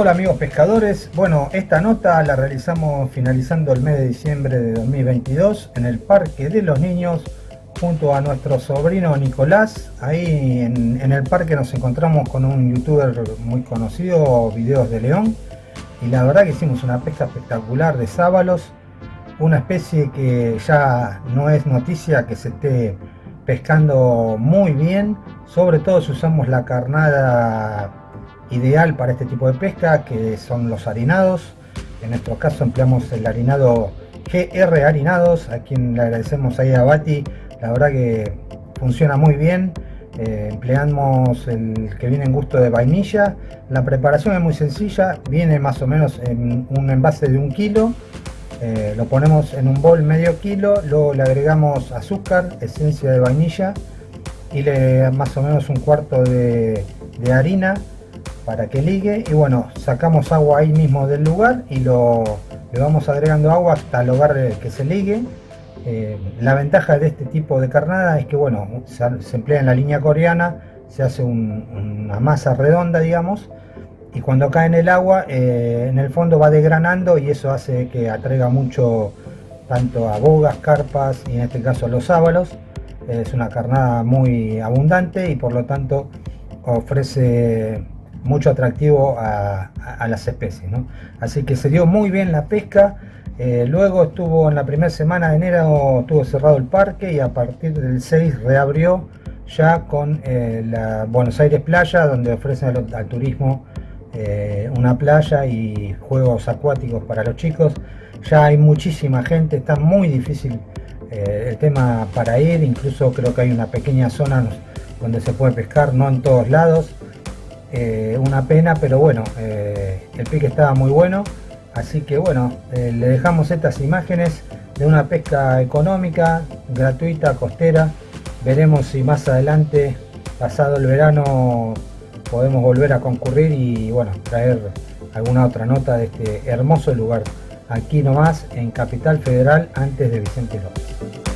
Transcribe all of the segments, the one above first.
Hola amigos pescadores, bueno esta nota la realizamos finalizando el mes de diciembre de 2022 en el Parque de los Niños junto a nuestro sobrino Nicolás. Ahí en, el parque nos encontramos con un youtuber muy conocido, Videos de León. Y la verdad que hicimos una pesca espectacular de sábalos. Una especie que ya no es noticia que se esté pescando muy bien. Sobre todo si usamos la carnada ideal para este tipo de pesca, que son los harinados. En nuestro caso empleamos el harinado GR Harinados, a quien le agradecemos a Bati. La verdad que funciona muy bien. Eh, empleamos el que viene en gusto de vainilla. La preparación es muy sencilla viene más o menos en un envase de un kilo. Eh, lo ponemos en un bol medio kilo luego le agregamos azúcar esencia de vainilla y le más o menos un cuarto de harina para que ligue y bueno sacamos agua ahí mismo del lugar y lo le vamos agregando agua hasta lograr que se ligue eh, la ventaja de este tipo de carnada es que bueno, se, emplea en la línea coreana, se hace una masa redonda digamos, y cuando cae en el agua, eh, en el fondo va desgranando y eso hace que atraiga mucho tanto a bogas, carpas y en este caso los sábalos. Es una carnada muy abundante y por lo tanto ofrece mucho atractivo a, las especies. Así que se dio muy bien la pesca. Eh, luego estuvo en la primera semana de enero, estuvo cerrado el parque y a partir del 6 reabrió ya con eh, la Buenos Aires Playa, donde ofrecen al, turismo eh, una playa y juegos acuáticos para los chicos. Ya hay muchísima gente, está muy difícil el tema para ir, incluso creo que hay una pequeña zona donde se puede pescar, no en todos lados. Una pena, pero bueno, el pique estaba muy bueno. Así que bueno, eh, le dejamos estas imágenes de una pesca económica, gratuita, costera. Veremos si más adelante, pasado el verano, podemos volver a concurrir y bueno, traer alguna otra nota de este hermoso lugar. Aquí nomás en Capital Federal antes de Vicente López.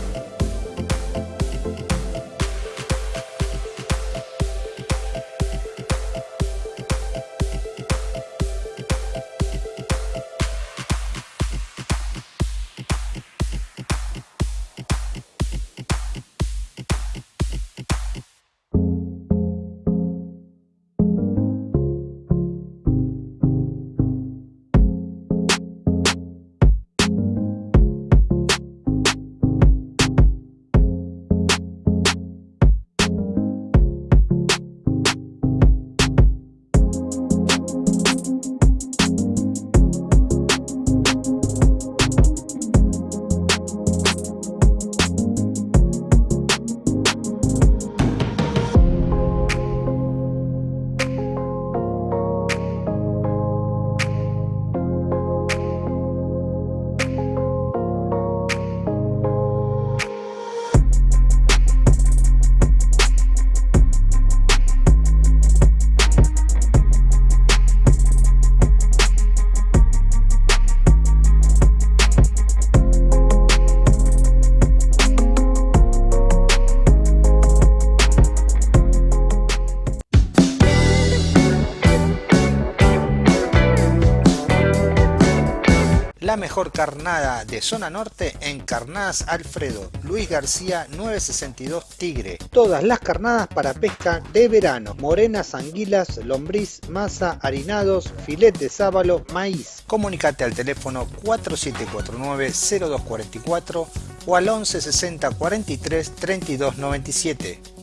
Mejor carnada de zona norte en Carnadas Alfredo, Luis García 962 Tigre. Todas las carnadas para pesca de verano, morenas, anguilas, lombriz, masa, harinados, filet de sábalo, maíz. Comunicate al teléfono 4749-0244 o al 11 60 43 32 97.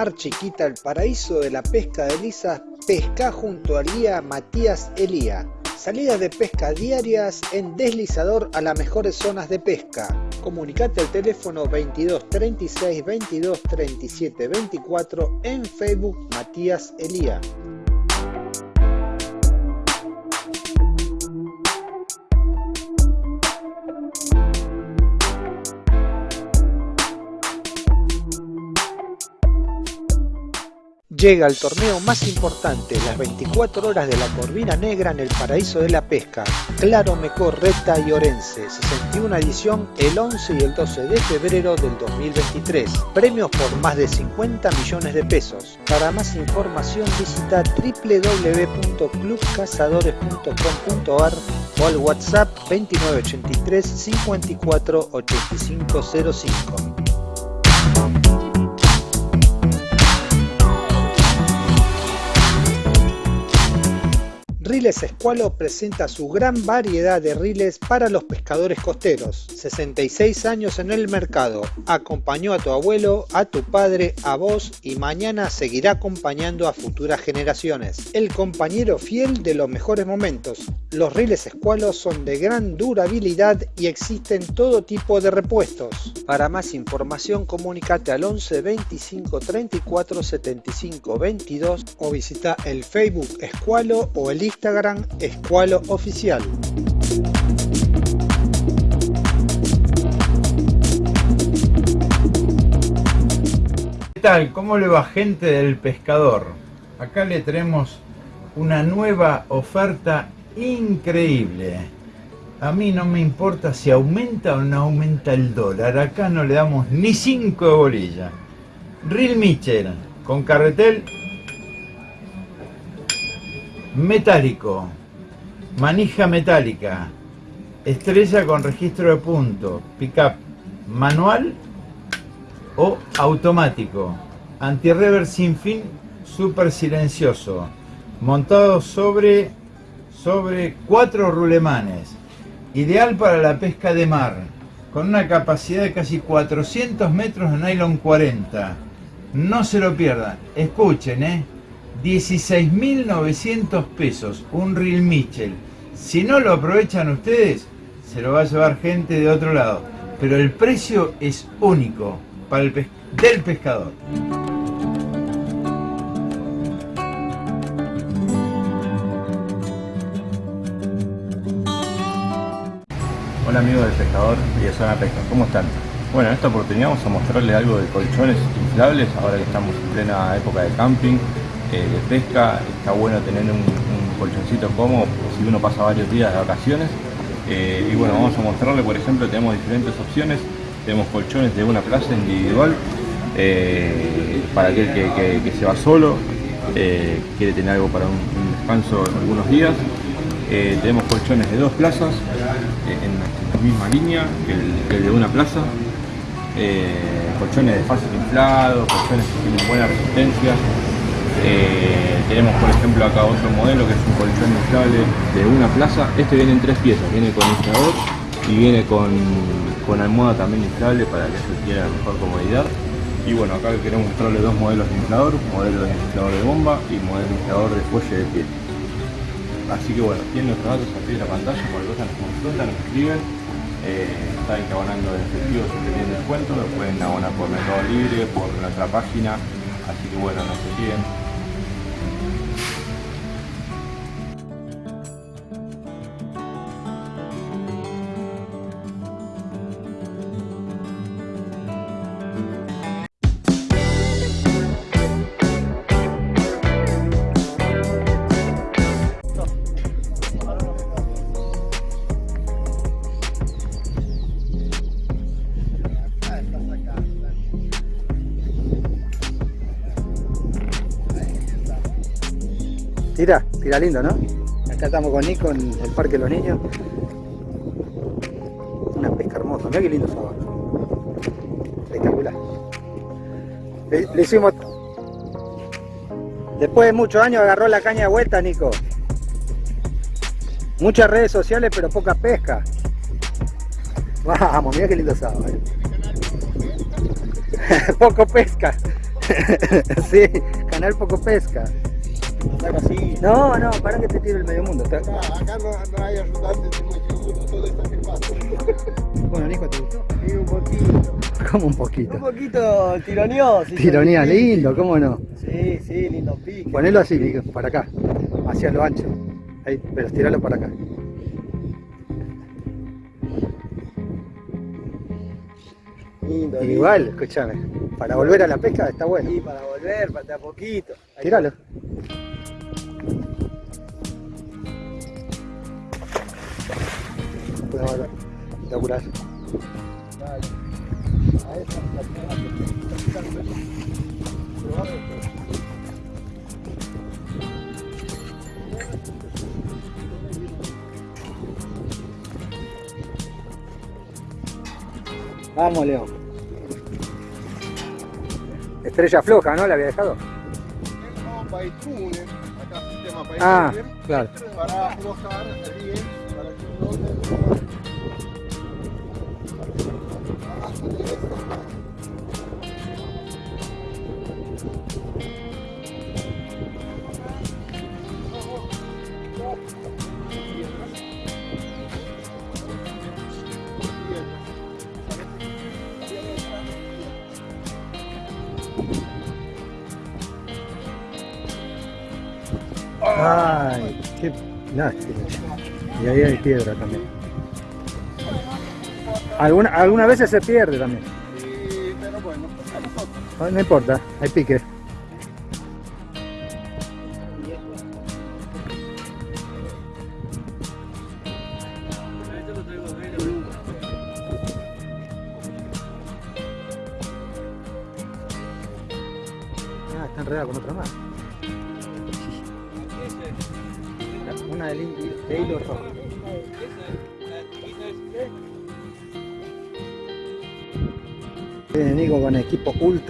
Mar Chiquita, el paraíso de la pesca de lisas, pesca junto al guía Matías Elía. Salidas de pesca diarias en deslizador a las mejores zonas de pesca. Comunicate al teléfono 22 36 22 37 24 en Facebook Matías Elía. Llega el torneo más importante, las 24 horas de la Corvina Negra en el paraíso de la pesca. Claro Mecor, Reta y Orense, 61 edición el 11 y el 12 de febrero del 2023. Premios por más de 50 millones de pesos. Para más información visita www.clubcazadores.com.ar o al WhatsApp 2983 54 8505. Riles Escualo presenta su gran variedad de riles para los pescadores costeros. 66 años en el mercado. Acompañó a tu abuelo, a tu padre, a vos y mañana seguirá acompañando a futuras generaciones. El compañero fiel de los mejores momentos. Los riles Escualo son de gran durabilidad y existen todo tipo de repuestos. Para más información comunícate al 11 25 34 75 22 o visita el Facebook Escualo o el Instagram Escualo Oficial. ¿Qué tal? ¿Cómo le va gente del pescador? Acá le tenemos una nueva oferta increíble. A mí no me importa si aumenta o no aumenta el dólar. Acá no le damos ni 5 de bolilla. Real Mitchell con carretel metálico, manija metálica, estrella con registro de punto, pickup manual o automático, anti-rever sin fin, super silencioso, montado sobre, sobre cuatro rulemanes, ideal para la pesca de mar, con una capacidad de casi 400 metros de nylon 40. No se lo pierdan, escuchen, ¿eh? 16.900 pesos, un Real Mitchell. Si no lo aprovechan ustedes, se lo va a llevar gente de otro lado. Pero el precio es único para el del pescador. Hola amigos del pescador y de Zona Pesca, ¿cómo están? Bueno, en esta oportunidad vamos a mostrarles algo de colchones inflables, ahora que estamos en plena época de camping, eh, de pesca, está bueno tener un, colchoncito cómodo si uno pasa varios días de vacaciones. Eh, y bueno, vamos a mostrarle, por ejemplo, tenemos diferentes opciones. Tenemos colchones de una plaza individual eh, para aquel que, se va solo, quiere tener algo para un, descanso en algunos días. tenemos colchones de dos plazas en la misma línea que el, de una plaza. colchones de fácil inflado, colchones que tienen buena resistencia, eh, tenemos por ejemplo acá otro modelo que es un colchón inflable de una plaza. Este viene en tres piezas, viene con inflador y viene con, con almohada también inflable para que se quiera mejor comodidad. Y bueno, acá queremos mostrarle dos modelos de inflador, modelo de inflador de bomba y modelo de inflador de fuelle de pie. Así que bueno, tienen nuestros datos aquí en la pantalla, cualquier cosa nos consultan, nos escriben. Eh, saben que abonando de efectivo si tienen descuento, lo pueden abonar por Mercado Libre, por nuestra página. Así que bueno, nos siguen. Tira, tira lindo, ¿no? Acá estamos con Nico en el Parque de los Niños. Una pesca hermosa, mira qué lindo sabor. Espectacular. Le, hicimos... Después de muchos años agarró la caña de vuelta, Nico. Muchas redes sociales, pero poca pesca. Vamos, mira qué lindo sábado. Eh. Poco pesca. sí, canal poco pesca. No, no, para que te tiro el medio mundo. Acá, acá no, no hay ayudantes todo está filmado. Bueno, Nico, ¿te gustó? Sí, un poquito. Como un poquito. Un poquito tironeó. sí, Tironía, lindo, ¿cómo no? Sí, sí, lindo pique. Ponelo así, Nico, para acá, hacia lo ancho. Ahí, pero estiralo para acá. Lindo. Igual, escúchame, para volver a la pesca está bueno. Sí, para volver, para a poquito. Ahí Tíralo. Esa, la Vamos, León. Estrella floja, ¿no? La había dejado. Ah, claro. Para aflojar bien, para que Ay, qué lástima. Y ahí hay piedra también. Alguna, algunas veces se pierde también. Sí, pero bueno, nosotros. No, no importa, hay pique.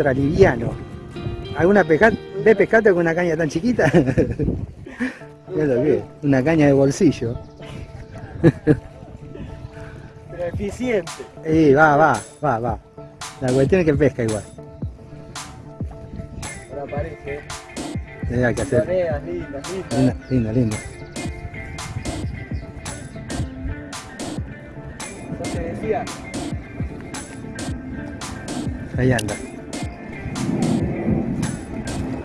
Equipo ultra liviano. ¿Alguna pesca de pescate con una caña tan chiquita? Mira lo que es, una caña de bolsillo. Pero eficiente. Y va, va, va, va. La cuestión es que pesca igual. Ahora aparece. Hay que hacer. Tareas lindas, lindas. Linda, linda, linda. Decía, Ahí anda.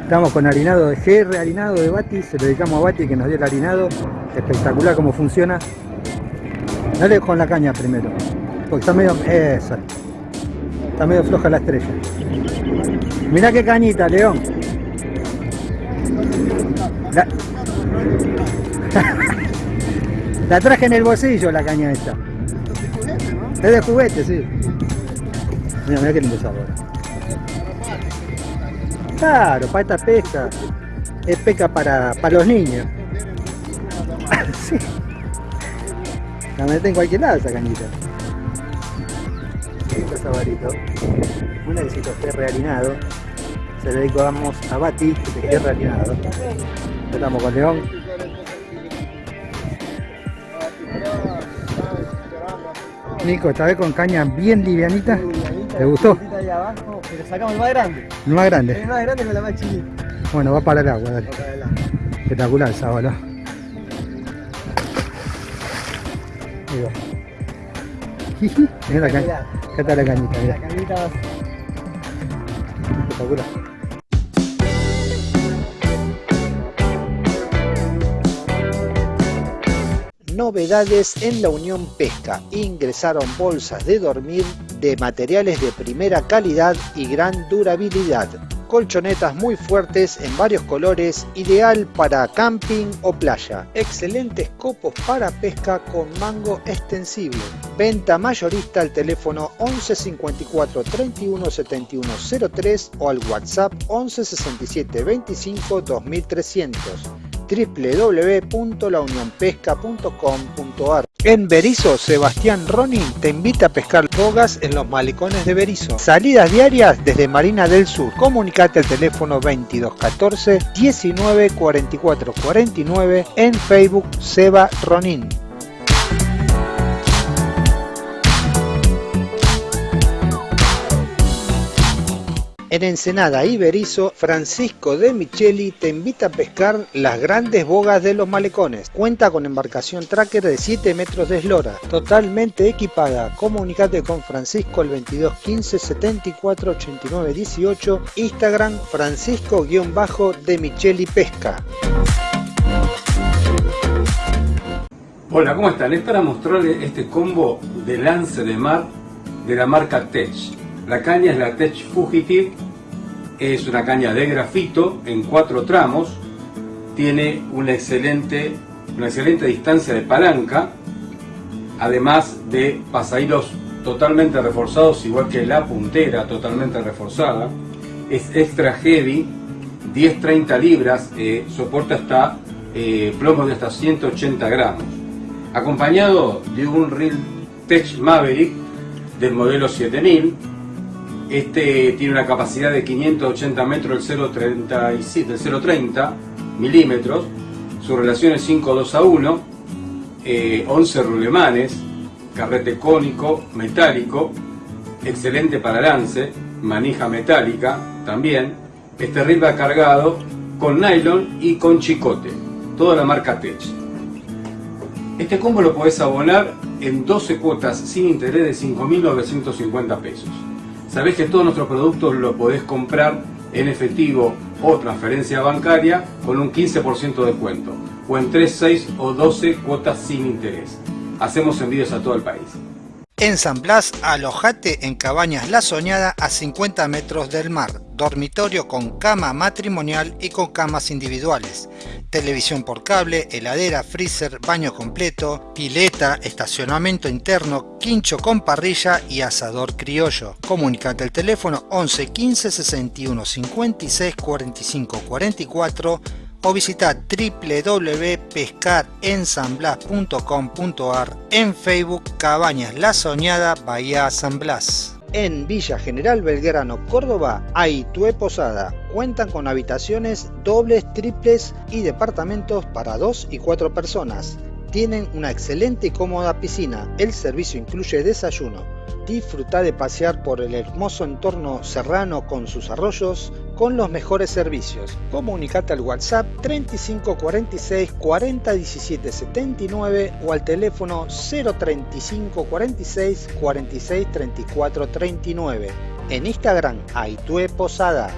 Estamos con harinado de GR, harinado de Bati, se lo dedicamos a Bati que nos dio el harinado. Espectacular cómo funciona. Dale con la caña primero. Porque está medio. Esa. Está medio floja la estrella. Mirá qué cañita, León. La... traje en el bolsillo la caña esta. Es de juguete, sí. Mira, mira qué lindo sabor. Claro, para esta pesca. Es pesca para, para los niños. La metes en cualquier lado esa cañita. Lindo sabarito. Un éxito ferre harinado. Se lo dedicamos a Bati de ferre harinado. Estamos con León. Nico, esta vez con caña bien livianita. ¿Te gustó? Sacamos el más grande. El más grande. El más grande con la más chiquita. Bueno, va para el agua, dale. Espectacular el sábado. Ahí va. Jiji, Mira la caña. Mirá. Acá está la cañita, La mira. cañita Espectacular. Novedades en la Unión Pesca. Ingresaron bolsas de dormir de materiales de primera calidad y gran durabilidad. Colchonetas muy fuertes en varios colores, ideal para camping o playa. Excelentes copos para pesca con mango extensible. Venta mayorista al teléfono 11 54 31 71 03 o al WhatsApp 11 67 25 2300 www.launionpesca.com.ar En Berizo, Sebastián Ronin te invita a pescar bogas en los malecones de Berizo. Salidas diarias desde Marina del Sur. Comunicate al teléfono 2214 19 44 49 en Facebook Seba Ronin. En Ensenada y Berizo, Francisco de Micheli te invita a pescar las grandes bogas de los malecones. Cuenta con embarcación tracker de 7 metros de eslora, totalmente equipada. Comunicate con Francisco al 22 15 74 89 18, Instagram Francisco-de Pesca. Hola, ¿cómo están? Es para mostrarles este combo de lance de mar de la marca Tech. La caña es la Tech Fugitive, es una caña de grafito en cuatro tramos, tiene una excelente, una excelente distancia de palanca, además de pasahilos totalmente reforzados, igual que la puntera totalmente reforzada. Es extra heavy, 10-30 libras, eh, soporta hasta eh, plomo de hasta 180 gramos. Acompañado de un Reel Tech Maverick del modelo 7000, este tiene una capacidad de 580 metros del 0.30 milímetros. Su relación es 5.2 a 1, 11 rulemanes, carrete cónico, metálico, excelente para lance, manija metálica también. Este reel va cargado con nylon y con chicote, toda la marca Tech. Este combo lo podés abonar en 12 cuotas sin interés de 5.950 pesos. Sabés que todos nuestros productos lo podés comprar en efectivo o transferencia bancaria con un 15% de descuento o en 3, 6 o 12 cuotas sin interés. Hacemos envíos a todo el país. En San Blas, alojate en Cabañas La Soñada a 50 metros del mar, dormitorio con cama matrimonial y con camas individuales, televisión por cable, heladera, freezer, baño completo, pileta, estacionamiento interno, quincho con parrilla y asador criollo. Comunicate al teléfono 11 15 61 56 45 44 o visita www.pescarensanblas.com.ar en Facebook Cabañas La Soñada Bahía San Blas. En Villa General Belgrano, Córdoba, Aitue Posada. Cuentan con habitaciones dobles, triples y departamentos para dos y cuatro personas. Tienen una excelente y cómoda piscina. El servicio incluye desayuno. Disfruta de pasear por el hermoso entorno serrano con sus arroyos con los mejores servicios. Comunicate al WhatsApp 35 46 40 17 79 o al teléfono 035 46 46 34 39. En Instagram, Aitue Posada.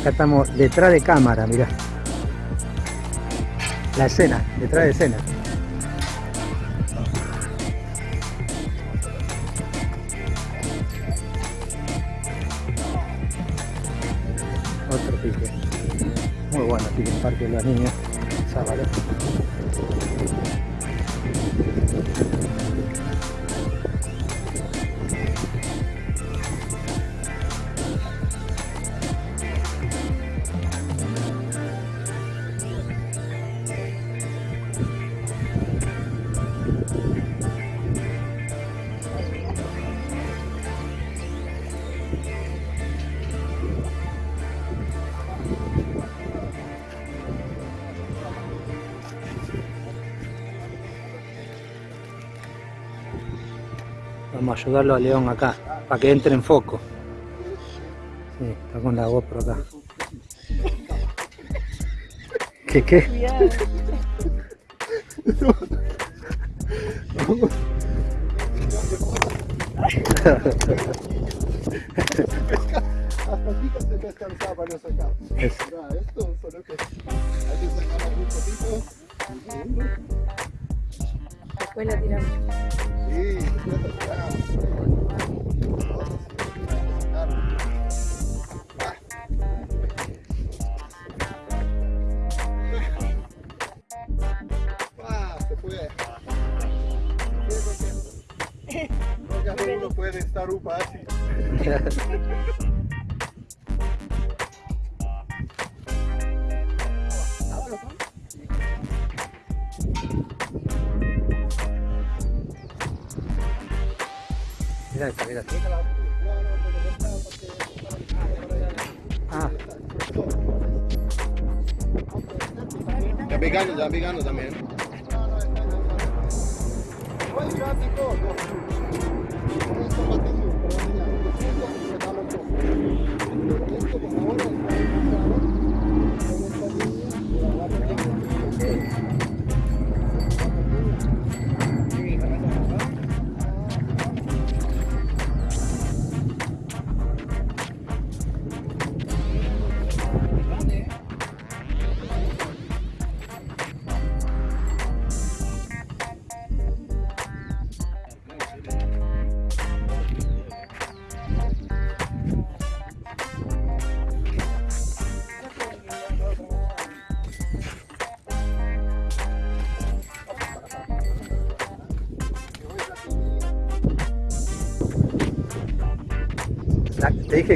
Acá estamos detrás de cámara, mirá. La escena, detrás de escena. Otro pique. Muy bueno pique en Parque de los Niños. Ayudarlo a León acá, para que entre en foco. Sí, está con la GoPro acá. ¿Qué qué? Mira esta, mira esta. Ah. Está picando, está picando también. La-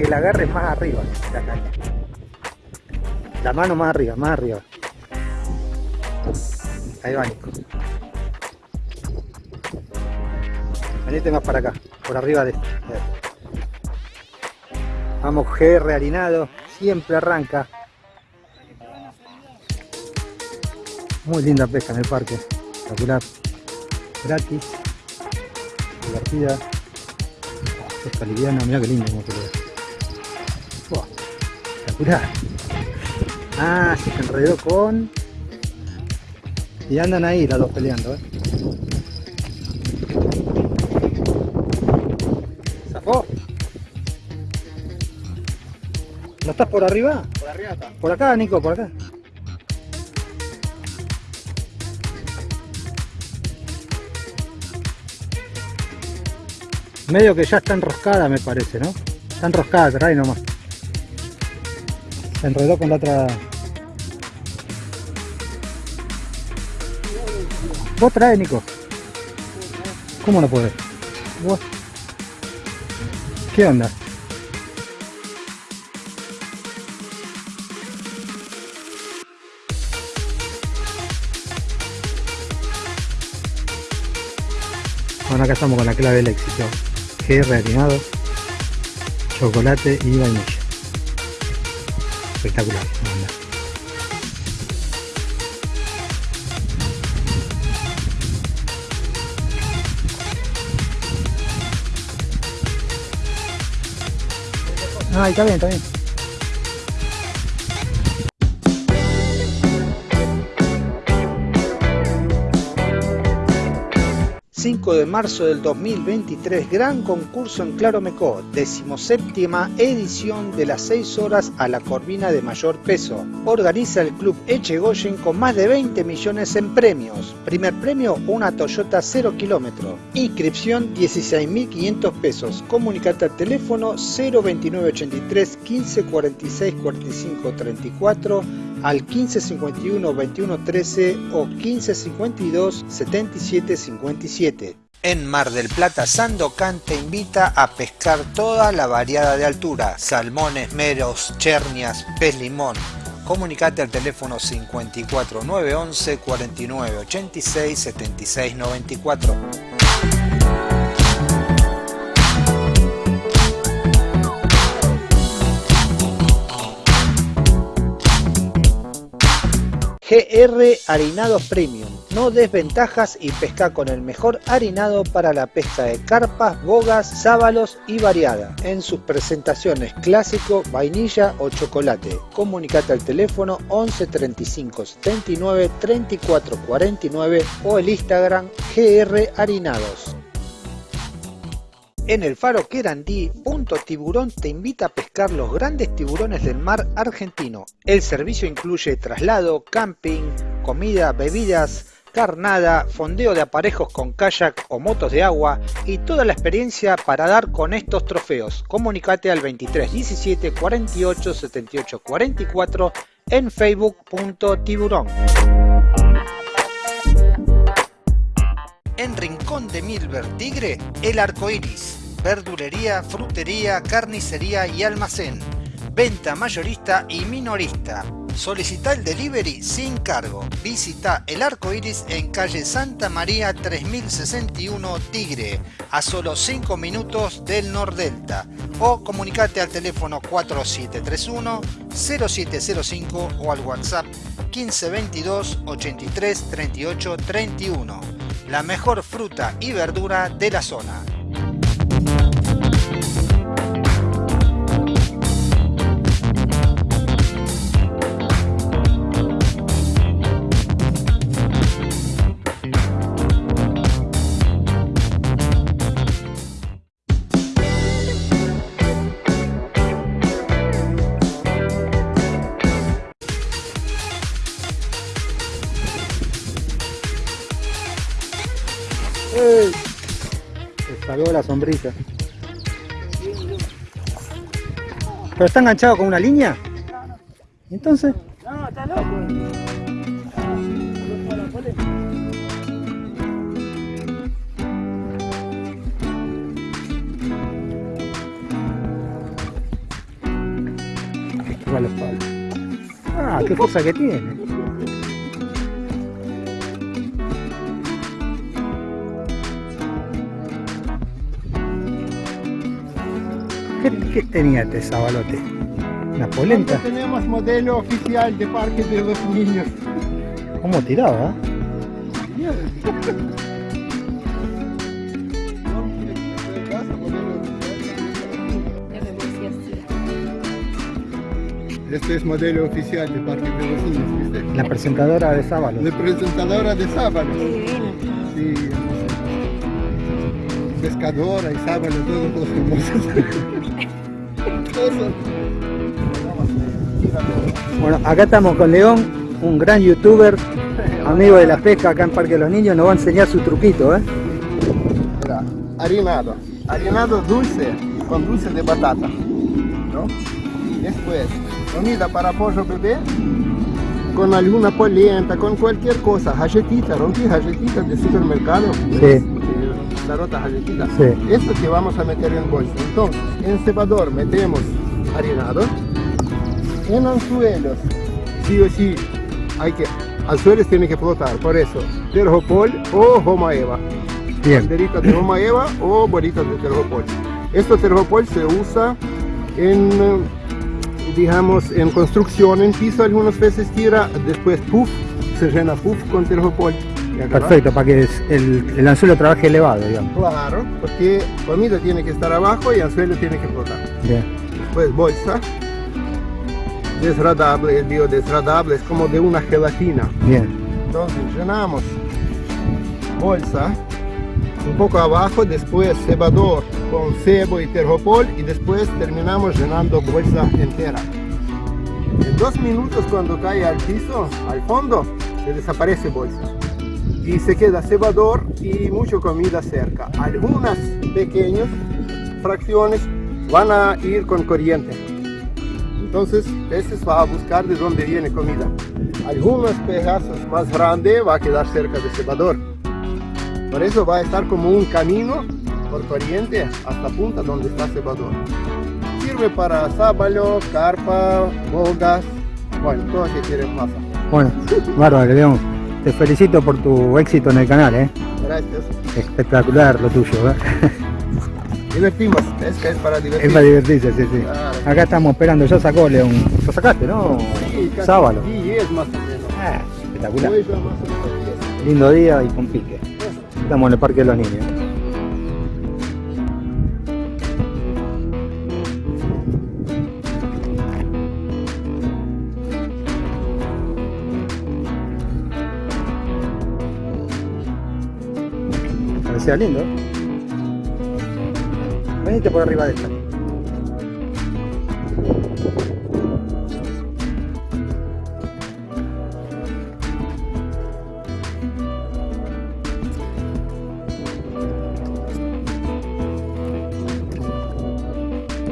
que la agarres más arriba, la caña. La mano más arriba, más arriba. Ahí va, Nico. Venite más para acá, por arriba de este. Vamos, GR harinado, siempre arranca. Muy linda pesca en el parque, espectacular. Gratis, divertida. Pesca liviana, mira qué lindo Espectacular. Ah, se enredó con. Y andan ahí las dos peleando, eh. ¿Zafó? ¿No estás por arriba? Por arriba está. Por acá, Nico, por acá. Medio que ya está enroscada, me parece, ¿no? Está enroscada, trae nomás. Se enredó con la otra. Vos trae, Nico. ¿Cómo no podés? Vos. ¿Qué onda? Bueno, acá estamos con la clave del éxito. GR harinado, chocolate y vainilla. Espectacular. la verdad. Ah, está bien, está bien. 5 de marzo del 2023, gran concurso en Claromecó, decimoséptima edición de las 6 horas a la corvina de mayor peso. Organiza el club Echegoyen con más de 20 millones en premios. Primer premio, una Toyota 0 kilómetro. Inscripción 16.500 pesos. Comunicate al teléfono 02983 15 46 45 34 al 1551 21 13 o 1552 77 57. En Mar del Plata, Sandocan te invita a pescar toda la variada de altura, salmones, meros, chernias, pez limón. Comunicate al teléfono 54 911 49 GR Harinados Premium. No desventajas y pesca con el mejor harinado para la pesca de carpas, bogas, sábalos y variada. En sus presentaciones clásico, vainilla o chocolate. Comunicate al teléfono 11 35 79 34 49 o el Instagram GR Harinados. En el faro Querandí, Punto Tiburón te invita a pescar los grandes tiburones del mar argentino. El servicio incluye traslado, camping, comida, bebidas, carnada, fondeo de aparejos con kayak o motos de agua y toda la experiencia para dar con estos trofeos. Comunicate al 23 17 48 78 44 en facebook.tiburón. En Rincón de Milver Tigre, El Arco Iris. Verdulería, frutería, carnicería y almacén. Venta mayorista y minorista. Solicita el delivery sin cargo. Visita el arco iris en calle Santa María 3061 Tigre, a solo 5 minutos del Nordelta. O comunicate al teléfono 4731 0705 o al WhatsApp 1522 83 38 31. La mejor fruta y verdura de la zona. La sombrita. ¿Pero está enganchado con una línea? Entonces, No, está loco. Ah, qué fuerza que tiene. ¿Qué, tenía este sabalote? ¿Una polenta? tenemos modelo oficial de Parque de los Niños. ¿Cómo tiraba? Este es modelo oficial de Parque de los Niños, ¿viste? La presentadora de sábalo. La presentadora de sábado. Sí. Pescadora y sábado, todos los famosos. Bueno, acá estamos con León, un gran youtuber, amigo de la pesca acá en Parque de los Niños, nos va a enseñar su truquito, ¿eh? Mira, harinado. Harinado dulce, con dulce de batata. ¿no? Después, comida para pollo bebé, con alguna polenta, con cualquier cosa. Galletita, rompí galletitas de supermercado. Sí. Rota galletita. Sí. Esto que vamos a meter en bolsa. Entonces, en cebador metemos harinado. En anzuelos, sí o sí, hay que, anzuelos tienen que flotar. Por eso, terjopol o goma eva Bien, banderitas de goma eva o bolitas de terjopol. Esto terjopol se usa en, digamos, en construcción, en piso algunas veces tira, después puff, se llena puff con terjopol. Perfecto, para que el, el anzuelo trabaje elevado, digamos. Claro, porque comida tiene que estar abajo y anzuelo tiene que flotar. Bien, Después bolsa, desradable, es biodesradable, es como de una gelatina. bien, Entonces llenamos bolsa un poco abajo, después cebador con cebo y terjopol y después terminamos llenando bolsa entera. En dos minutos cuando cae al piso, al fondo, se desaparece bolsa. Y se queda cebador y mucha comida cerca. Algunas pequeñas fracciones van a ir con corriente. Entonces, peces va a buscar de dónde viene comida. Algunos pedazos más grandes va a quedar cerca del cebador. Por eso va a estar como un camino por corriente hasta punta donde está cebador. Sirve para sábalo, carpa, bogas, bueno, todo lo que quieres pasa. bueno, bárbaro. Te felicito por tu éxito en el canal, ¿eh? Gracias. Espectacular lo tuyo, ¿eh? Divertimos, es que es para divertir. Es para divertirse, sí, sí. Claro. Acá estamos esperando, ya sacó León. ¿Lo sacaste, no? Sí, casi Sábalo. 10 más o menos. Ah, espectacular. Hoy ya más o menos 10. Lindo día y con pique. Estamos en el Parque de los Niños. Parecía lindo. Venite por arriba de esta.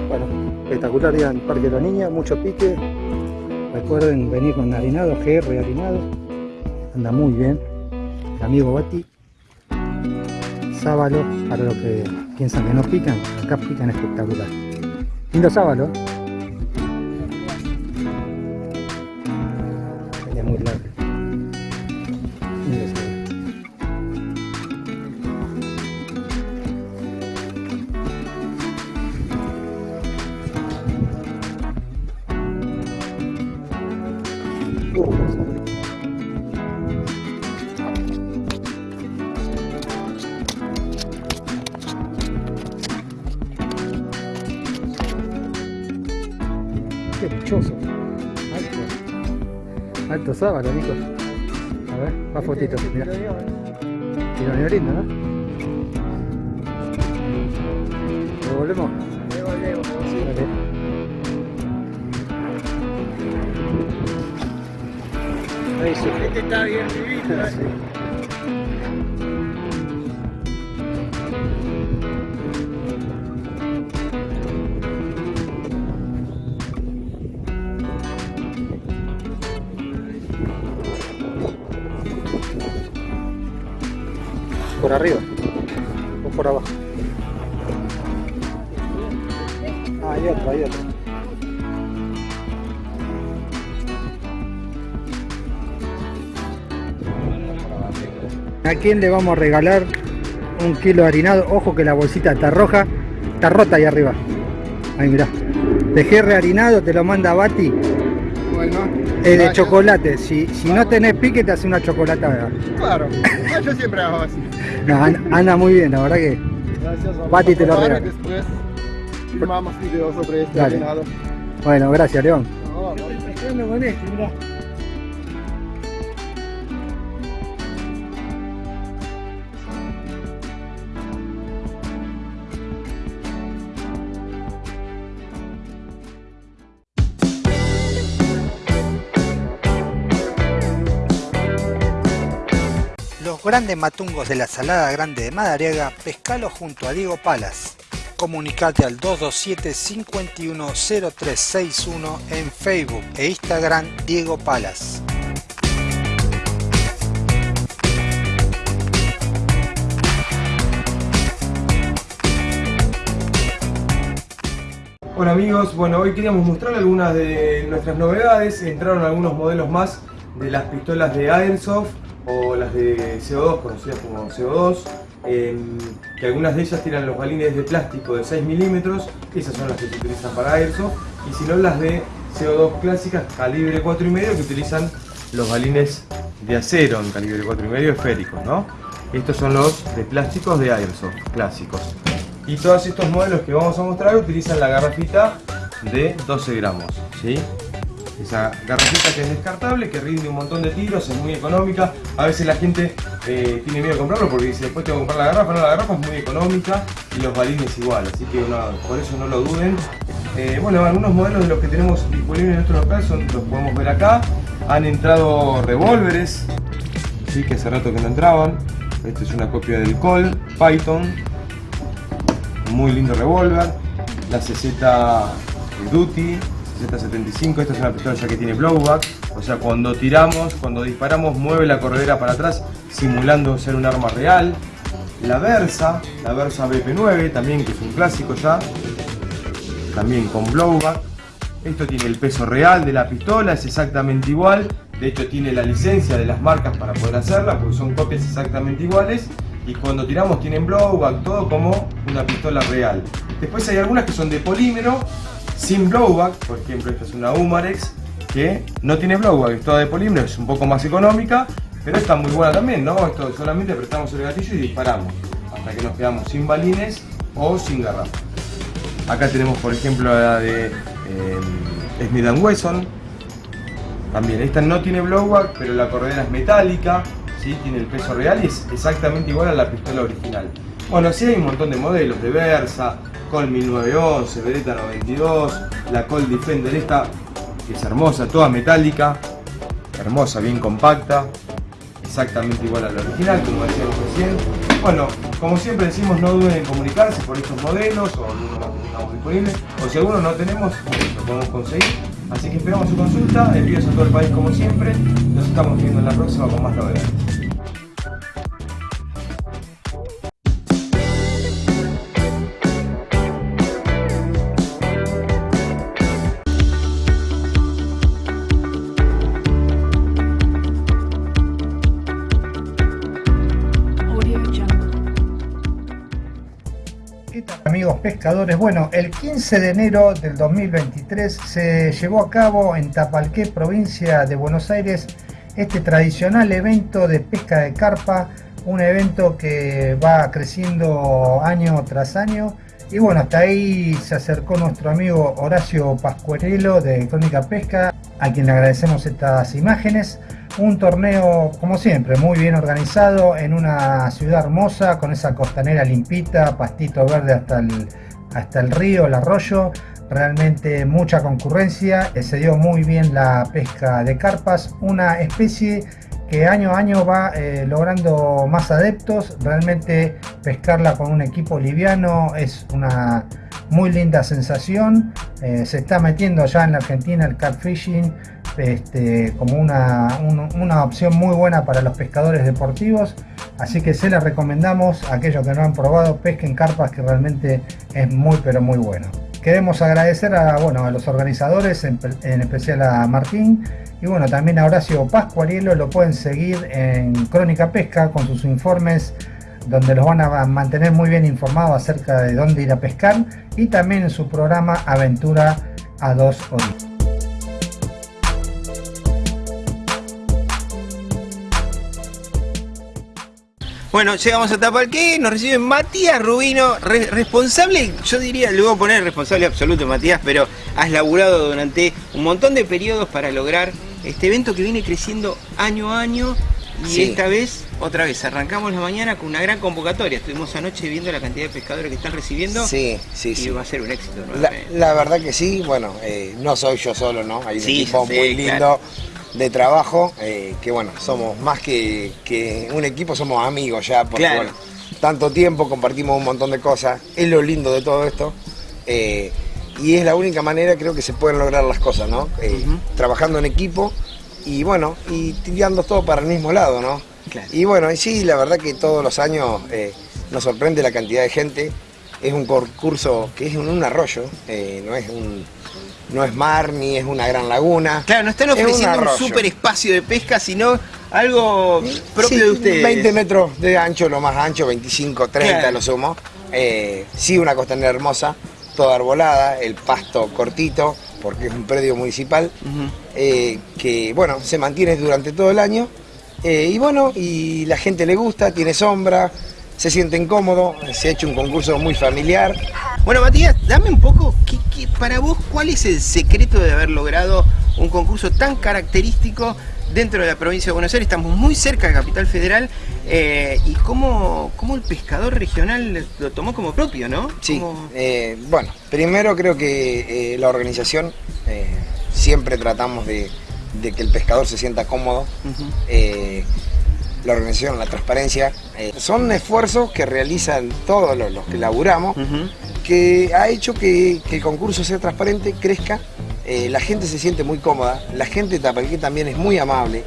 Bueno, espectacular día en el Parque de los Niños, mucho pique. Recuerden venir con harinado, GR harinado. Anda muy bien. El amigo Bati. Sábalo, para los que piensan que no pican, acá pican espectacular. Lindo sábalo. Qué dichoso. Alto. Alto sábado, Nico. A ver, más fotitos, mira. Tiene lindo, ¿no? ¿Devolvemos? Devolvemos, sí. Sí. Este está bien vivido, ¿eh? Por arriba o por abajo. Ah, hay otro, hay otro. ¿A quién le vamos a regalar un kilo de harinado? Ojo que la bolsita está roja, está rota ahí arriba. Ahí mirá. Dejé reharinado, te lo manda Bati. Bueno. Es de chocolate. Si, si no tenés pique, te hace una chocolatada. Claro. Yo siempre hago así. No, anda, anda muy bien, la verdad que. Gracias. a te lo regala. Después filmamos videos sobre este Dale. Bueno, gracias, León. No, no. Grandes matungos de la Salada Grande de Madariaga, pescalo junto a Diego Palas. Comunicate al 227-510361 en Facebook e Instagram Diego Palas. Hola amigos, bueno hoy queríamos mostrar algunas de nuestras novedades, entraron algunos modelos más de las pistolas de Airsoft o las de CO2, conocidas como CO2, em, que algunas de ellas tienen los balines de plástico de 6 milímetros, esas son las que se utilizan para Airsoft, y si no las de CO2 clásicas calibre 4,5 que utilizan los balines de acero en calibre 4,5 esféricos, ¿no? Estos son los de plásticos de Airsoft clásicos. Y todos estos modelos que vamos a mostrar utilizan la garrafita de 12 gramos, ¿sí? Esa garrafita que es descartable, que rinde un montón de tiros, es muy económica. A veces la gente eh, tiene miedo de comprarlo porque dice después tengo que comprar la garrafa. No, la garrafa es muy económica y los balines igual, así que por eso no lo duden. Eh, bueno, algunos modelos de los que tenemos disponibles en nuestro local los podemos ver acá. Han entrado revólveres, ¿sí? que hace rato que no entraban. Esta es una copia del Col Python, muy lindo revólver, la CZ Duty, CZ75, esta es una pistola ya que tiene blowback, o sea cuando tiramos, cuando disparamos mueve la corredera para atrás simulando ser un arma real, la Versa, la Versa BP9 también que es un clásico ya, también con blowback, esto tiene el peso real de la pistola, es exactamente igual, de hecho tiene la licencia de las marcas para poder hacerla, porque son copias exactamente iguales, y cuando tiramos tienen blowback, todo como una pistola real. Después hay algunas que son de polímero, sin blowback, por ejemplo esta es una Umarex, que no tiene blowback, es toda de polímero, es un poco más económica, pero está muy buena también, ¿no? Esto solamente apretamos el gatillo y disparamos, hasta que nos quedamos sin balines o sin garrafa. Acá tenemos por ejemplo la de eh, Smith Wesson. También, esta no tiene blowback, pero la corredera es metálica, ¿sí? tiene el peso real y es exactamente igual a la pistola original. Bueno, sí hay un montón de modelos de Versa, Col 1911, Beretta 92, la Col Defender esta, que es hermosa, toda metálica, hermosa, bien compacta, exactamente igual a la original, como decíamos recién. Bueno, como siempre decimos, no duden en comunicarse por estos modelos o algunos más que estamos disponibles, o si algunos no tenemos, lo podemos conseguir. Así que esperamos su consulta, envíos a todo el país como siempre. Nos estamos viendo en la próxima con más novedades. Pescadores? Bueno, el 15 de enero del 2023 se llevó a cabo en Tapalqué, provincia de Buenos Aires, este tradicional evento de pesca de carpa, un evento que va creciendo año tras año Y bueno, hasta ahí se acercó nuestro amigo Horacio Pascuarello de Crónica Pesca, a quien le agradecemos estas imágenes. Un torneo, como siempre, muy bien organizado en una ciudad hermosa, con esa costanera limpita, pastito verde hasta el, hasta el río, el arroyo. Realmente mucha concurrencia, eh, se dio muy bien la pesca de carpas, una especie que año a año va eh, logrando más adeptos. Realmente pescarla con un equipo liviano es una muy linda sensación. Eh, se está metiendo ya en la Argentina el catfishing este, como una, un- una opción muy buena para los pescadores deportivos. Así que se les recomendamos a aquellos que no han probado, pesquen carpas que realmente es muy pero muy bueno. Queremos agradecer a, bueno, a los organizadores, en, en especial a Martín y bueno, también a Horacio Pascuarielo. Lo pueden seguir en Crónica Pesca con sus informes donde los van a mantener muy bien informados acerca de dónde ir a pescar y también en su programa Aventura a dos orillas. Bueno, llegamos a Tapalqué, nos recibe Matías Rubino, re- responsable, yo diría, le voy a poner responsable absoluto Matías, pero has laburado durante un montón de periodos para lograr este evento que viene creciendo año a año y Sí. esta vez, otra vez, arrancamos la mañana con una gran convocatoria. Estuvimos anoche viendo la cantidad de pescadores que están recibiendo Sí, sí, y sí. va a ser un éxito La, la verdad que sí, bueno, eh, no soy yo solo, ¿no? Hay un Sí, equipo muy lindo claro. De trabajo, eh, que bueno, somos más que, que un equipo, somos amigos ya, porque Claro. bueno, tanto tiempo, compartimos un montón de cosas, es lo lindo de todo esto, eh, y es la única manera creo que se pueden lograr las cosas, ¿no? Eh, Trabajando en equipo y bueno, y tirando todo para el mismo lado, ¿no? Claro. Y bueno, y sí, la verdad que todos los años eh, nos sorprende la cantidad de gente. Es un concurso que es un, un arroyo, no es un no es mar ni es una gran laguna. Claro, no están Es un ofreciendo un, arroyo. super espacio de pesca, sino algo propio Sí, de ustedes. 20 metros de ancho, lo más ancho, 25, 30 Claro. lo sumo. Eh, sí, una costanera hermosa, toda arbolada, el pasto cortito, porque es un predio municipal, eh, que bueno, se mantiene durante todo el año. Eh, y bueno, y la gente le gusta, tiene sombra, se sienten cómodos, se ha hecho un concurso muy familiar. Bueno, Matías, dame un poco, ¿qué- qué- para vos, ¿cuál es el secreto de haber logrado un concurso tan característico dentro de la provincia de Buenos Aires? Estamos muy cerca de Capital Federal eh, y cómo, cómo el pescador regional lo tomó como propio, ¿no? Sí, Como- eh, bueno, primero creo que eh, la organización siempre tratamos de, de que el pescador se sienta cómodo. La organización, la transparencia, eh, son esfuerzos que realizan todos los, los que laburamos, que ha hecho que, que el concurso sea transparente, crezca, eh, la gente se siente muy cómoda, la gente de también es muy amable.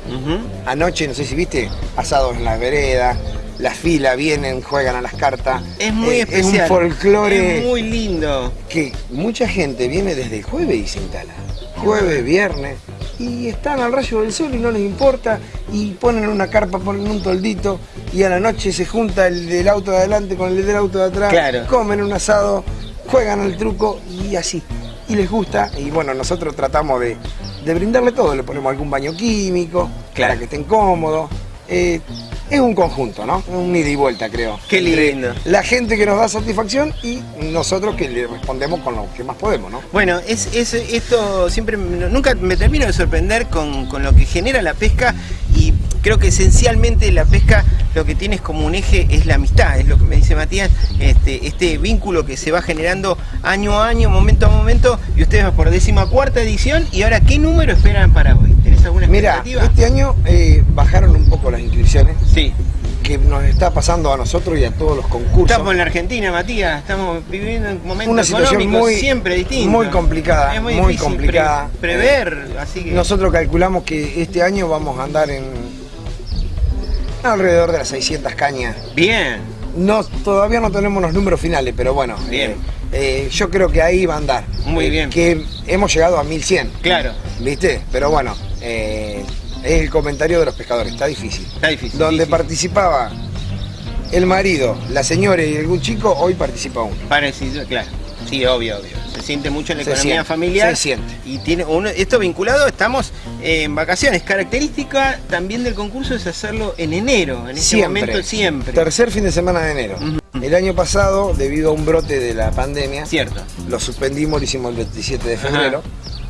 Anoche, no sé si viste, asados en las veredas, las filas vienen, juegan a las cartas. Es muy Eh, especial. Es un folclore Es muy lindo. que mucha gente viene desde el jueves y se instala. Jueves, viernes. Y están al rayo del sol y no les importa. Y ponen una carpa, ponen un toldito. Y a la noche se junta el del auto de adelante con el del auto de atrás. Claro. Comen un asado, juegan al truco y así. Y les gusta. Y bueno, nosotros tratamos de, de brindarle todo. Le ponemos algún baño químico Claro. para que estén cómodos. Eh, es un conjunto, ¿no? Un ida y vuelta, creo. Qué lindo. La gente que nos da satisfacción y nosotros que le respondemos con lo que más podemos, ¿no? Bueno, es, es- esto siempre, nunca me termino de sorprender con, con lo que genera la pesca y creo que esencialmente la pesca lo que tiene como un eje es la amistad, es lo que me dice Matías, este, este vínculo que se va generando año a año, momento a momento y ustedes van por décima cuarta edición y ahora ¿qué número esperan para hoy? ¿Tenés alguna Mira, este año eh, bajaron un poco las inscripciones, Sí, que nos está pasando a nosotros y a todos los concursos. estamos en la Argentina, Matías, estamos viviendo un momento Una situación muy- siempre distinto. muy complicada, es muy, muy difícil pre- complicada. prever, así que... Nosotros calculamos que este año vamos a andar en alrededor de las 600 cañas. Bien, No, todavía no tenemos los números finales, pero bueno, Bien. eh, eh, yo creo que ahí va a andar. Muy Eh, bien. Que hemos llegado a 1100, claro, ¿viste? Pero bueno, eh, es el comentario de los pescadores, está difícil. está difícil. donde participaba el marido, la señora y algún chico, hoy participa uno. Parecido, claro. Sí, obvio, obvio. Se siente mucho en la Se economía siente, familiar. se siente. Y tiene uno, esto vinculado, estamos en vacaciones. Característica también del concurso es hacerlo en enero, en ese Siempre. momento siempre. Tercer fin de semana de enero. El año pasado, debido a un brote de la pandemia, Cierto. lo suspendimos, lo hicimos el 27 de febrero.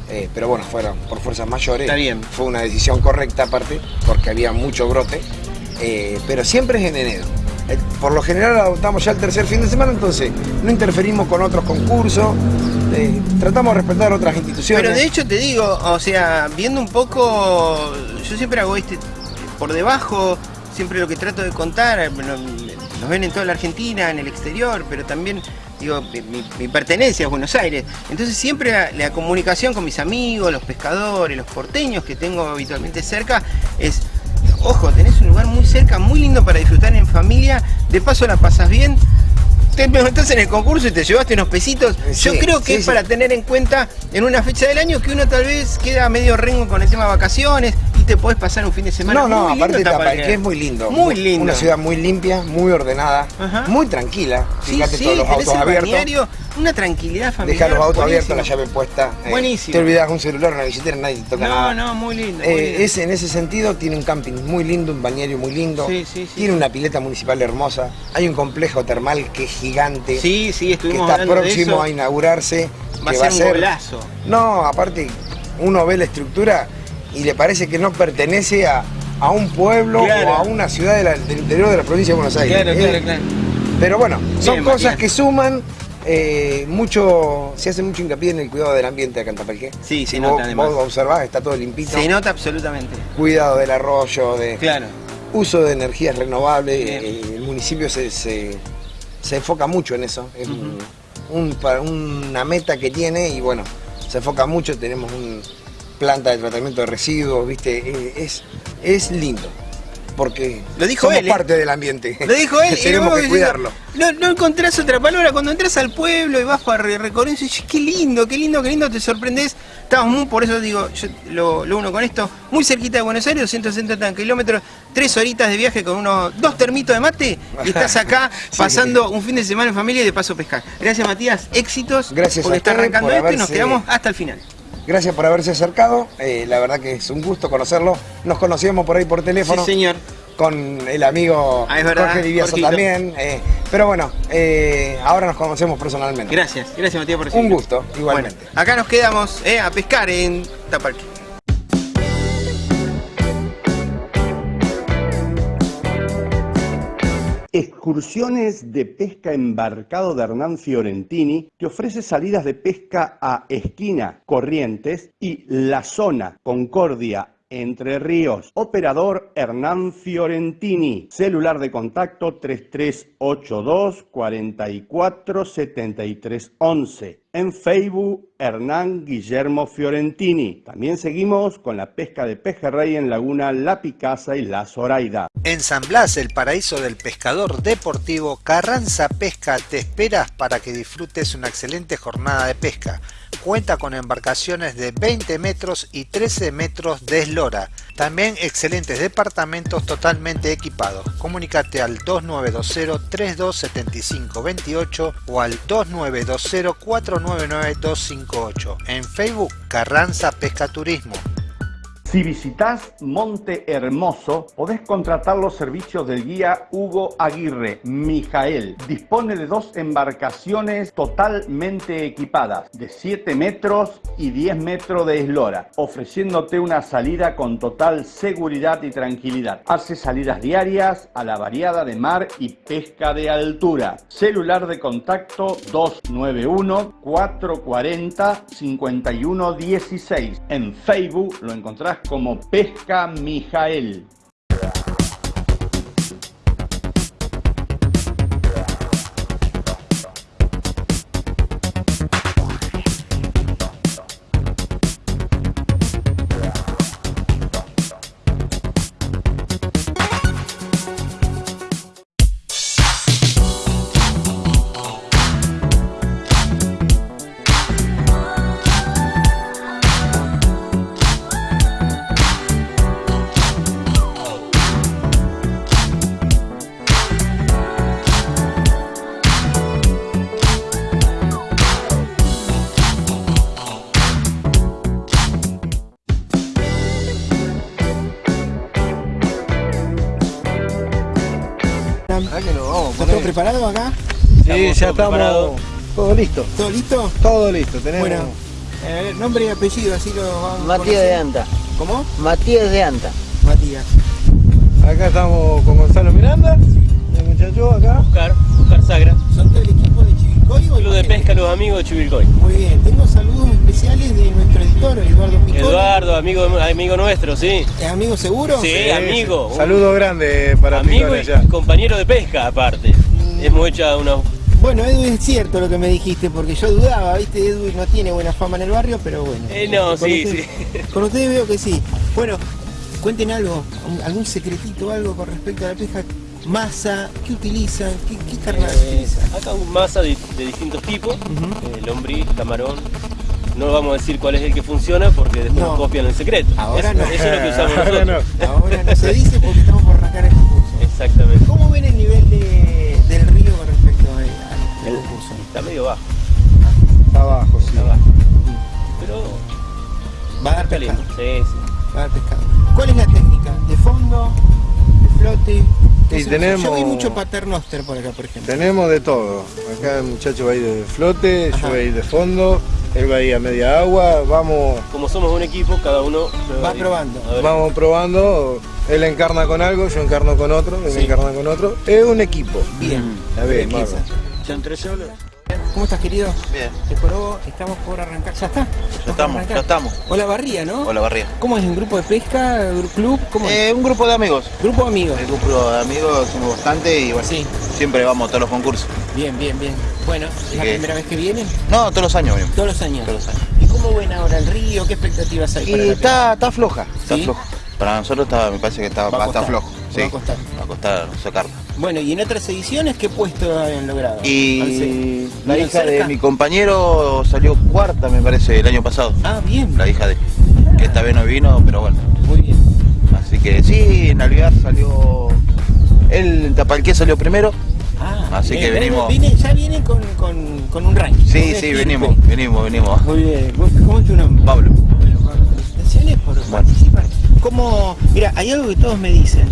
Eh, pero bueno, fueron por fuerzas mayores. Está bien. Fue una decisión correcta aparte, porque había mucho brote. eh, pero siempre es en enero. Eh, Por lo general adoptamos ya el tercer fin de semana, entonces no interferimos con otros concursos, tratamos de respetar otras instituciones. Pero de hecho te digo, o sea, viendo un poco, yo siempre hago este por debajo, siempre lo que trato de contar, nos ven en toda la Argentina, en el exterior, pero también digo, mi, mi pertenencia es Buenos Aires. Entonces siempre la, la comunicación con mis amigos, los pescadores, los porteños que tengo habitualmente cerca, es, ojo, tenés un lugar muy cerca, muy lindo para disfrutar en familia, de paso la pasas bien. Te preguntás en el concurso y te llevaste unos pesitos. Yo creo que sí, es sí. para tener en cuenta en una fecha del año que uno tal vez queda medio rengo con el tema de vacaciones te podés pasar un fin de semana. No, no, muy aparte Tapalqué. Es muy lindo. Muy lindo. Una ciudad muy limpia, muy ordenada, muy tranquila. Fíjate sí, todos los autos abiertos. una tranquilidad familiar. Deja los autos buenísimo. abiertos, la llave puesta. eh, Buenísimo. Te olvidas un celular, una billetera, nadie te toca No, nada. no, muy lindo. muy Eh, lindo. es, en ese sentido tiene un camping muy lindo, un balneario muy lindo. Sí, sí, sí. Tiene una pileta municipal hermosa. Hay un complejo termal que es gigante. Sí, sí, que estuvimos está hablando de próximo eso. a inaugurarse. Va a que ser un golazo. No, aparte, uno ve la estructura y le parece que no pertenece a, a un pueblo Claro. o a una ciudad de la- del interior de la provincia de Buenos Aires. Claro, Eh, claro, claro. Pero bueno, son Bien, cosas Matías. que suman. eh, mucho, se hace mucho hincapié en el cuidado del ambiente de Cantapalqué. Sí, se si nota vos, además. vos observás, está todo limpito. Se nota absolutamente. Cuidado del arroyo, de Claro. uso de energías renovables. Bien. eh, el municipio se, se- se enfoca mucho en eso. Es un- un- una meta que tiene y bueno, se enfoca mucho. Tenemos una planta de tratamiento de residuos, ¿viste? Eh, es, es lindo. Porque Lo dijo somos él, ¿eh? parte del ambiente. Lo dijo él. y Tenemos que cuidarlo. No, no encontrás otra palabra. Cuando entras al pueblo y vas para re- recorrer, dices, qué lindo, qué lindo, qué lindo, te sorprendés. Estamos muy, por eso digo, yo lo, lo uno con esto, muy cerquita de Buenos Aires, 270 kilómetros, tres horitas de viaje con unos dos termitos de mate y estás acá Sí. pasando un fin de semana en familia y de paso pescar. Gracias Matías, éxitos. Gracias a está ustedes arrancando por esto y nos quedamos hasta el final. Gracias por haberse acercado. eh, la verdad que es un gusto conocerlo. Nos conocíamos por ahí por teléfono. Sí, señor. Con el amigo Ah, verdad, Jorge Divieso Jorgito. también. eh, pero bueno, eh, ahora nos conocemos personalmente. Gracias, gracias Matías por Un recibirnos. gusto, igualmente. Bueno, acá nos quedamos a pescar en Tapalqué. Excursiones de pesca embarcado de Hernán Fiorentini que ofrece salidas de pesca a Esquina, Corrientes y La Zona, Concordia, Entre Ríos. Operador Hernán Fiorentini. Celular de contacto 3382 44 73 11. En Facebook, Hernán Guillermo Fiorentini. También seguimos con la pesca de pejerrey en Laguna La Picasa y La Zoraida. En San Blas, el paraíso del pescador deportivo, Carranza Pesca te espera para que disfrutes una excelente jornada de pesca. Cuenta con embarcaciones de 20 metros y 13 metros de eslora. También excelentes departamentos totalmente equipados. Comunícate al 2920-327528 o al 2920-499-258. En Facebook, Carranza Pesca Turismo. Si visitas Monte Hermoso, podés contratar los servicios del guía Hugo Aguirre, Mijael. Dispone de dos embarcaciones totalmente equipadas, de 7 metros y 10 metros de eslora, ofreciéndote una salida con total seguridad y tranquilidad. Hace salidas diarias a la variada de mar y pesca de altura. Celular de contacto 291 440 5116. En Facebook lo encontrás como Pesca Mijael. Ya estamos todo listo. ¿Todo listo? Todo listo, tenemos. Bueno, eh, nombre y apellido, así lo vamos Matías de. Anta. ¿Cómo? Matías de Anta. Matías. Acá estamos con Gonzalo Miranda, el muchacho acá. Oscar, Oscar Sagra. ¿Son del equipo de Chivilcoy o Club de Pesca Los Amigos de Chivilcoy. Muy bien, tengo saludos especiales de nuestro editor, Eduardo Piconi. Eduardo, amigo, amigo nuestro, sí. ¿Es amigo seguro? Sí, amigo. Saludo grande para Amigo y allá. compañero de pesca, aparte. Hemos hecho unos Bueno, Edu, es cierto lo que me dijiste, porque yo dudaba, ¿viste? Edu no tiene buena fama en el barrio, pero bueno. Eh, no, Con sí, usted- Con ustedes veo que sí. Bueno, cuenten algo, algún secretito, algo con respecto a la pesca. Masa, ¿qué utilizan? ¿Qué, qué carnadas Eh, utilizan? acá un masa de, de distintos tipos, eh, lombriz, camarón. No vamos a decir cuál es el que funciona porque después No. nos copian el secreto. Ahora eso, no. eso es lo que usamos Ahora nosotros. Ahora no se dice porque estamos por arrancar el concurso. Exactamente. ¿Cómo ven el nivel de- Está medio bajo, Está abajo, sí. está bajo. Pero Va a dar pescado. Sí, sí. Va a dar pescado. ¿Cuál es la técnica? ¿De fondo? ¿De flote? ¿Qué Y tenemos- Yo vi mucho paternoster por acá, por ejemplo. Tenemos de todo. Acá el muchacho va a ir de flote, Ajá. yo voy a ir de fondo, él va a ir a media agua, vamos, Como somos un equipo, cada uno Va probando. Vamos probando. Él encarna con algo, yo encarno con otro, él Sí. encarna con otro. Es un equipo. Bien. A ver. Son tres solos. ¿Cómo estás, querido? Bien. Te jorobo, estamos por arrancar. ¿Ya está? Ya estamos, ya estamos. Hola Barría, ¿no? Hola, Barría. ¿Cómo es? ¿Un grupo de pesca? ¿Un club? ¿Cómo es? Eh, un grupo de amigos. Grupo de amigos. El grupo de amigos somos bastante y bueno, Sí. siempre vamos a todos los concursos. Bien, bien, bien. Bueno, ¿es la que- primera vez que vienen? No, todos los años venimos. Todos los años. Todos los años. ¿Y cómo ven ahora el río? ¿Qué expectativas hay Y está, está floja, está floja. Para nosotros está, me parece que está, Va a va costar, flojo. va Sí, a costar. va a costar sacarlo. Bueno, ¿y en otras ediciones qué puesto habían logrado? Y la ¿Viven hija de mi compañero salió cuarta, me parece, el año pasado. Ah, bien. La hija de. Que esta vez no vino, pero bueno. Muy bien. Así que sí, en Alvear salió. En Tapalqué salió primero. Ah, Así bien. que venimos- Viene- ya vienen con, con, con un ranking. Sí, sí, venimos, venimos, venimos. Muy bien. ¿Cómo es tu nombre? Pablo. Bueno, Pablo, felicitaciones por participar. ¿Cómo? Mira, hay algo que todos me dicen.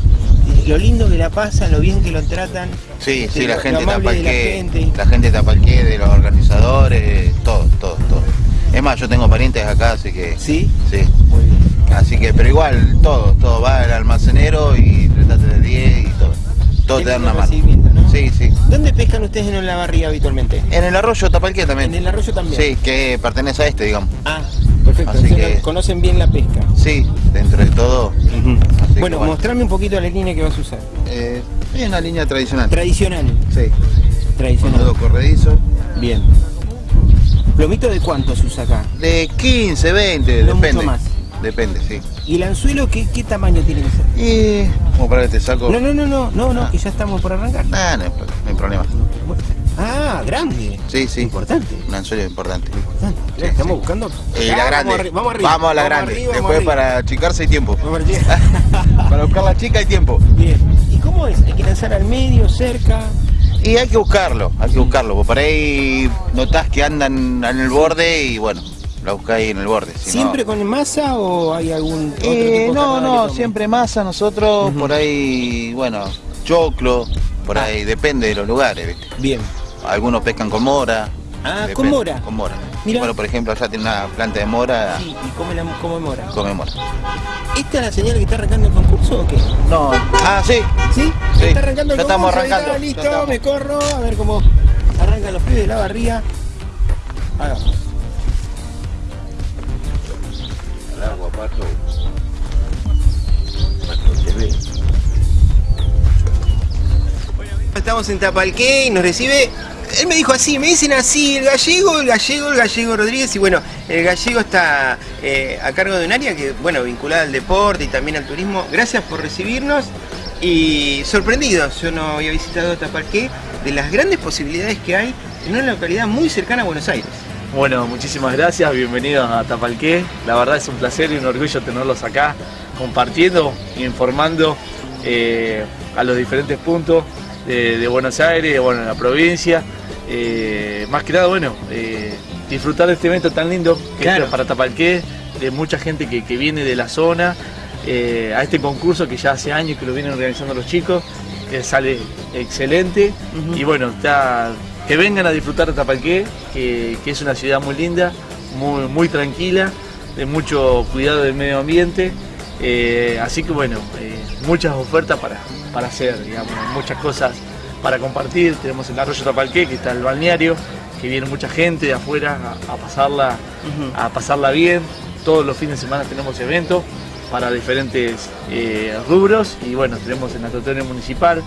Lo lindo que la pasan, lo bien que lo tratan. Sí, este, sí, la lo- gente lo la gente. la gente de Tapalqué, de los organizadores, todo, todo, todo. Es más, yo tengo parientes acá, así que. ¿Sí? Sí. Muy bien. Así que, pero igual, todo, todo va al almacenero y tratate de 10 y todo. Todo te dan una mano. Sí, sí. ¿Dónde pescan ustedes en la barriga habitualmente? En el arroyo Tapalqué también. En el arroyo también. Sí, que pertenece a este, digamos. Ah, perfecto. Así que- conocen bien la pesca. Sí, dentro de todo. Así que, Bueno, mostrame un poquito la línea que vas a usar. Eh, es una línea tradicional. Tradicional. Sí. Con Tradicional. todo corredizo. Bien. ¿Plomito de cuánto se usa acá? De 15, 20, No depende. mucho más. Depende, sí. ¿Y el anzuelo qué, qué tamaño tiene que ser? Y. Como para que te saco. No, no, no, no, no, no, que ya estamos por arrancar. Nah, no, no hay problema. Ah, grande. Sí, sí. Importante. Un anzuelo importante. Estamos buscando. Ah, la grande. Vamos, arri- vamos arriba. Vamos a la grande. arriba, Después arriba. para achicarse hay tiempo. Para buscar la chica hay tiempo. Bien. ¿Y cómo es? ¿Hay que lanzar al medio, cerca? Y hay que buscarlo, hay que buscarlo. Por ahí notás que andan en el borde y bueno, la buscáis en el borde. si no- ¿Siempre con masa o hay algún otro Eh, tipo no, no, siempre masa nosotros, por ahí, bueno, choclo, por Ah. ahí, depende de los lugares, ¿viste? Bien. Algunos pescan con mora. Ah, depende, con mora. Con mora. Mirá. Bueno, por ejemplo, allá tiene una planta de mora, Sí, y come, la, come mora. come mora. ¿Esta es la señal que está arrancando el concurso o qué? No, ah, sí, ¿Sí? Sí, Está arrancando el ya estamos concurso, ahí está, arrancando, ya listo, estamos. me corro, a ver cómo arrancan los pibes de la barría. Hagamos. Al agua, pato. Estamos en Tapalqué y nos recibe. Él me dijo así, me dicen así, el gallego, el gallego, el gallego Rodríguez. Y bueno, el gallego está eh, a cargo de un área que, bueno, vinculada al deporte y también al turismo. Gracias por recibirnos y sorprendidos. Yo no había visitado Tapalqué de las grandes posibilidades que hay en una localidad muy cercana a Buenos Aires. Bueno, muchísimas gracias, bienvenidos a Tapalqué. La verdad es un placer y un orgullo tenerlos acá, compartiendo informando eh, a los diferentes puntos de, de Buenos Aires, bueno, en la provincia. Eh, más que nada, bueno, eh, disfrutar de este evento tan lindo que Claro. es para Tapalqué, de mucha gente que, que viene de la zona, eh, a este concurso que ya hace años que lo vienen organizando los chicos, que sale excelente. Y bueno, está, que vengan a disfrutar de Tapalqué, que, que es una ciudad muy linda, muy, muy tranquila, de mucho cuidado del medio ambiente. Así que bueno, muchas ofertas para, para hacer, digamos, muchas cosas para compartir. Tenemos el arroyo Tapalqué, que está el balneario, que viene mucha gente de afuera a, a pasarla, a pasarla bien. Todos los fines de semana tenemos eventos para diferentes eh, rubros y bueno, tenemos el natatorium municipal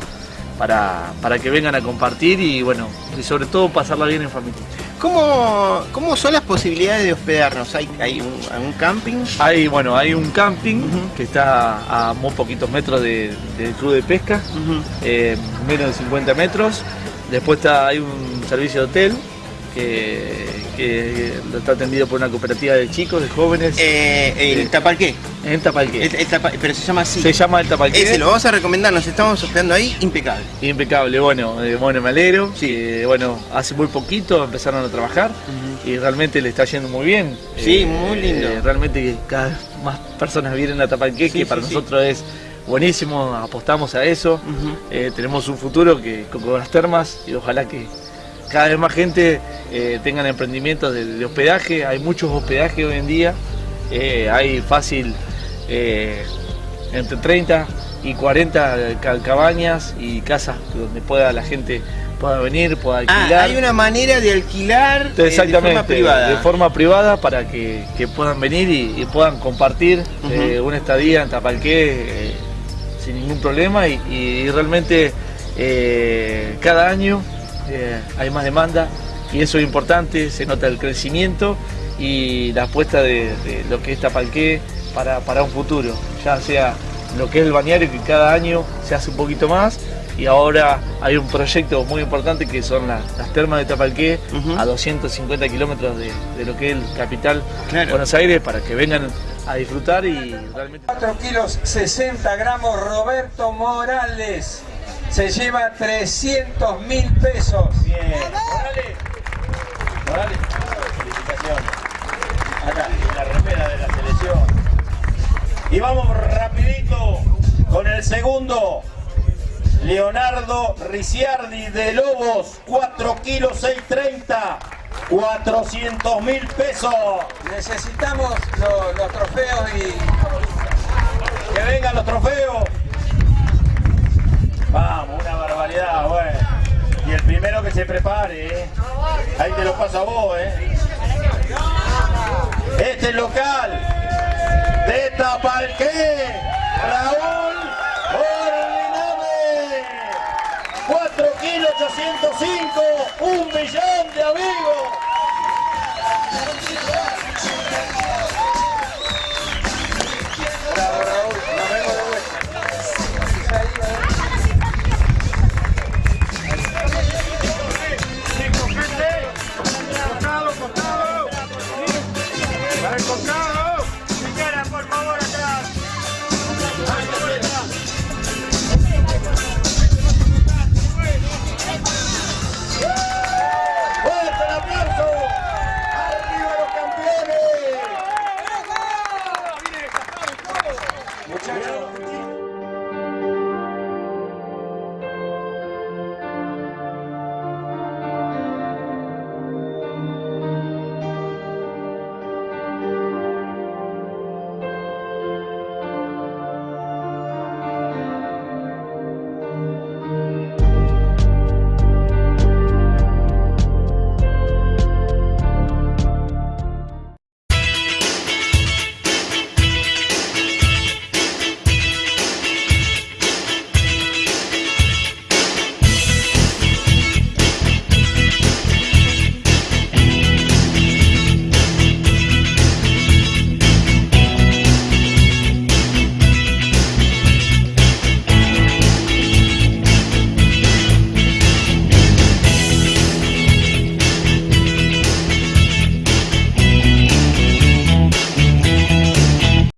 para, para que vengan a compartir y bueno, y sobre todo pasarla bien en familia. ¿Cómo, cómo son las posibilidades de hospedarnos? ¿Hay, hay un, un camping? Hay, bueno, hay un camping que está a muy poquitos metros de- del club de pesca, eh, menos de 50 metros. Después está, hay un servicio de hotel que, que está atendido por una cooperativa de chicos, de jóvenes. Eh, ¿El Tapalqué? En Tapalqué. El- el Tapa- pero se llama así. Se llama el Tapalqué. Ese lo vamos a recomendar, nos estamos hospedando ahí, impecable. Impecable, bueno, eh, bueno, me alegro. Eh, bueno, hace muy poquito empezaron a trabajar y realmente le está yendo muy bien. Sí, Eh, muy lindo. eh, realmente cada vez más personas vienen a Tapalqué, Sí, que para sí, sí. nosotros es buenísimo, apostamos a eso. Eh, tenemos un futuro que con con las termas y ojalá que cada vez más gente eh, tengan emprendimientos de, de hospedaje. Hay muchos hospedajes hoy en día. Eh, hay fácil eh, entre 30 y 40 ca- cabañas y casas donde pueda la gente pueda venir, pueda Ah, alquilar. hay una manera de alquilar eh, Exactamente, de forma privada. de forma privada para que, que puedan venir y, y puedan compartir eh, una estadía en Tapalqué sin ningún problema y, y realmente cada año eh, hay más demanda y eso es importante, se nota el crecimiento y la apuesta de, de lo que es Tapalqué para, para un futuro, ya sea lo que es el balneario que cada año se hace un poquito más y ahora hay un proyecto muy importante que son las, las termas de Tapalqué a 250 kilómetros de, de lo que es el capital Buenos Aires para que vengan a disfrutar y realmente 4 kilos 60 gramos Roberto Morales. Se lleva 300 mil pesos. Bien. Morales. Morales. Felicitaciones. Acá, la remera de la selección. Y vamos rapidito con el segundo. Leonardo Ricciardi de Lobos, 4 kilos 630. 400 mil pesos. Necesitamos lo- los trofeos y que vengan los trofeos. Vamos, una barbaridad, bueno. Y el primero que se prepare, ¿eh? Ahí te lo paso a vos, ¿eh? Este es local de Tapalqué, Raúl Ordiname. 4 kilos 805,